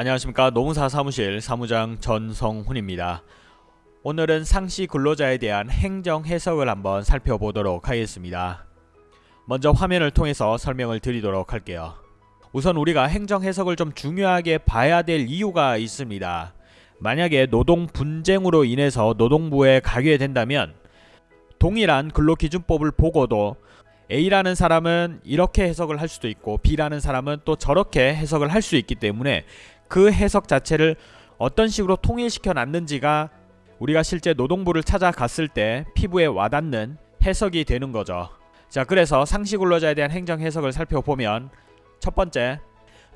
안녕하십니까 노무사 사무실 사무장 전성훈입니다. 오늘은 상시 근로자에 대한 행정 해석을 한번 살펴보도록 하겠습니다. 먼저 화면을 통해서 설명을 드리도록 할게요. 우선 우리가 행정 해석을 좀 중요하게 봐야 될 이유가 있습니다. 만약에 노동 분쟁으로 인해서 노동부에 가게 된다면 동일한 근로기준법을 보고도 A라는 사람은 이렇게 해석을 할 수도 있고 B라는 사람은 또 저렇게 해석을 할 수 있기 때문에 그 해석 자체를 어떤 식으로 통일시켜 놨는지가 우리가 실제 노동부를 찾아갔을 때 피부에 와닿는 해석이 되는 거죠. 자, 그래서 상시 근로자에 대한 행정 해석을 살펴보면 첫 번째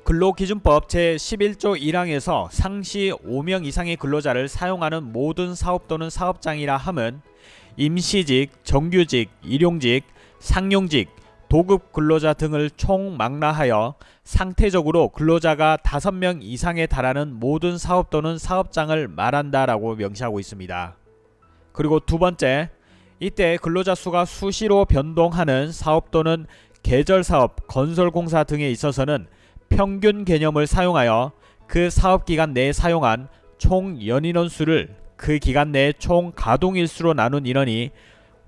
근로기준법 제11조 1항에서 상시 5명 이상의 근로자를 사용하는 모든 사업 또는 사업장이라 함은 임시직, 정규직, 일용직, 상용직, 도급 근로자 등을 총 망라하여 상태적으로 근로자가 5명 이상에 달하는 모든 사업 또는 사업장을 말한다라고 명시하고 있습니다. 그리고 두 번째, 이때 근로자 수가 수시로 변동하는 사업 또는 계절 사업, 건설 공사 등에 있어서는 평균 개념을 사용하여 그 사업 기간 내에 사용한 총 연인원 수를 그 기간 내총 가동일수로 나눈 인원이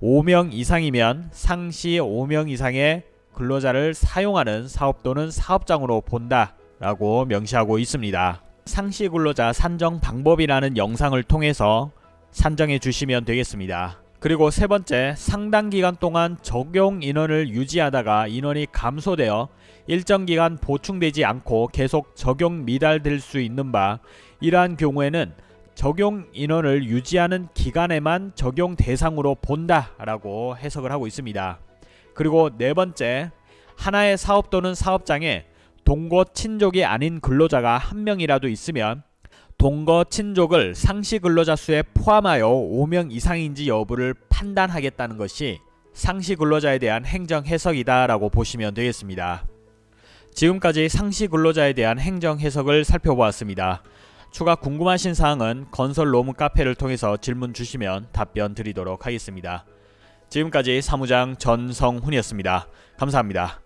5명 이상이면 상시 5명 이상의 근로자를 사용하는 사업 또는 사업장으로 본다 라고 명시하고 있습니다. 상시 근로자 산정 방법이라는 영상을 통해서 산정해 주시면 되겠습니다. 그리고 세 번째, 상당 기간 동안 적용 인원을 유지하다가 인원이 감소되어 일정 기간 보충되지 않고 계속 적용 미달될 수 있는 바 이러한 경우에는 적용 인원을 유지하는 기간에만 적용 대상으로 본다라고 해석을 하고 있습니다. 그리고 네 번째, 하나의 사업 또는 사업장에 동거 친족이 아닌 근로자가 한 명이라도 있으면 동거 친족을 상시 근로자 수에 포함하여 5명 이상인지 여부를 판단하겠다는 것이 상시 근로자에 대한 행정 해석이다 라고 보시면 되겠습니다. 지금까지 상시 근로자에 대한 행정 해석을 살펴보았습니다. 추가 궁금하신 사항은 건설 로무 카페를 통해서 질문 주시면 답변 드리도록 하겠습니다. 지금까지 사무장 전성훈이었습니다. 감사합니다.